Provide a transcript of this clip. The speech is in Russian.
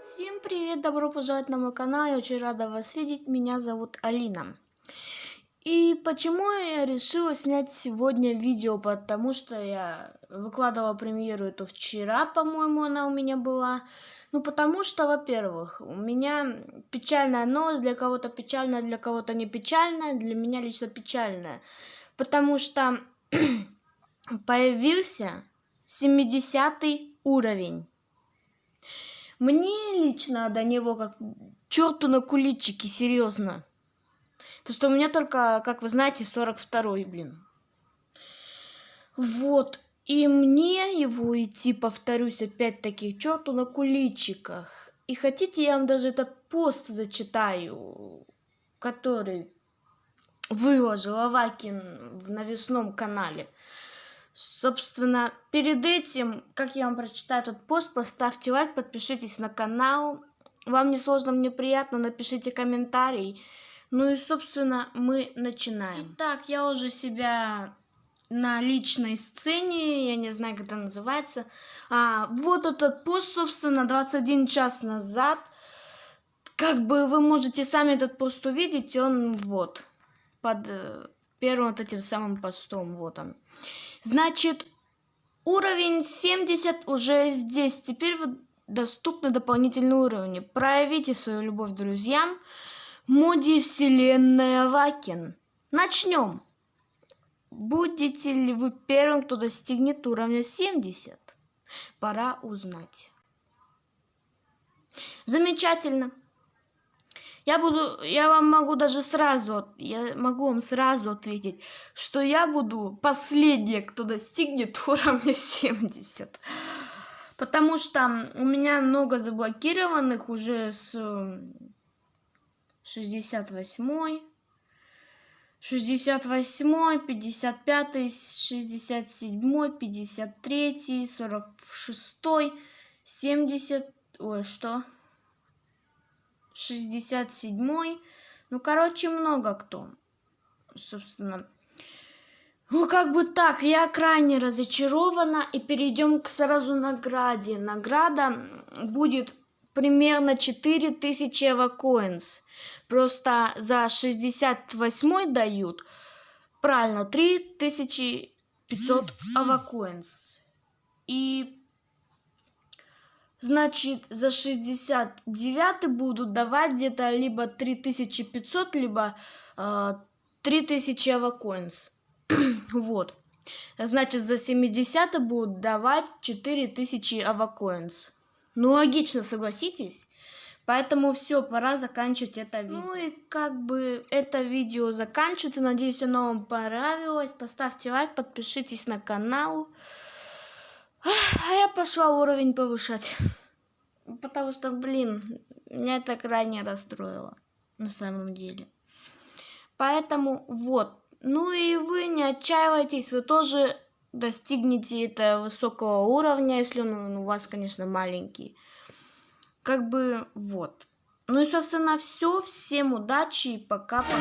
Всем привет, добро пожаловать на мой канал, я очень рада вас видеть, меня зовут Алина. И почему я решила снять сегодня видео, потому что я выкладывала премьеру эту вчера, по-моему, она у меня была. Ну, потому что, во-первых, у меня печальная новость, для кого-то печальная, для кого-то не печальная, для меня лично печальная. Потому что появился 70 уровень. Мне лично до него как черту на куличики, серьезно. То, что у меня только, как вы знаете, 42-й, блин. Вот. И мне его идти, повторюсь, опять-таки, черту на куличиках. И хотите, я вам даже этот пост зачитаю, который выложил Авакин в навесном канале. Собственно, перед этим, как я вам прочитаю этот пост, поставьте лайк, подпишитесь на канал. Вам не сложно, мне приятно, напишите комментарий. Ну и, собственно, мы начинаем. Итак, я уже себя на личной сцене, я не знаю, как это называется. А, вот этот пост, собственно, 21 час назад. Как бы вы можете сами этот пост увидеть, он вот, под э, первым вот этим самым постом, вот он. Значит, уровень 70 уже здесь. Теперь вот доступны дополнительные уровни. Проявите свою любовь друзьям. Моди Вселенная Вакин. Начнем. Будете ли вы первым, кто достигнет уровня 70? Пора узнать. Замечательно. Я буду, я вам могу даже сразу, я могу вам сразу ответить, что я буду последняя, кто достигнет уровня 70. Потому что у меня много заблокированных уже с 68 68 55 67 53 46 70 ой что 67 ну короче много кто собственно ну, как бы так, я крайне разочарована, и перейдем к сразу награде. Награда будет примерно 4000 эвакоинс. Просто за 68 дают, правильно, 3500 эвакоинс. И Значит, за 69 будут давать где-то либо 3500, либо э, 3000 эвакоинс. вот. Значит, за 70 будут давать 4000 авакоинс. Ну, логично, согласитесь? Поэтому все, пора заканчивать это видео. Ну и как бы это видео заканчивается. Надеюсь, оно вам понравилось. Поставьте лайк, подпишитесь на канал. А я пошла уровень повышать. Потому что, блин, меня это крайне расстроило. На самом деле. Поэтому вот. Ну и вы не отчаивайтесь, вы тоже достигнете этого высокого уровня, если он у вас, конечно, маленький. Как бы вот. Ну и, собственно, все. Всем удачи и пока. -пока.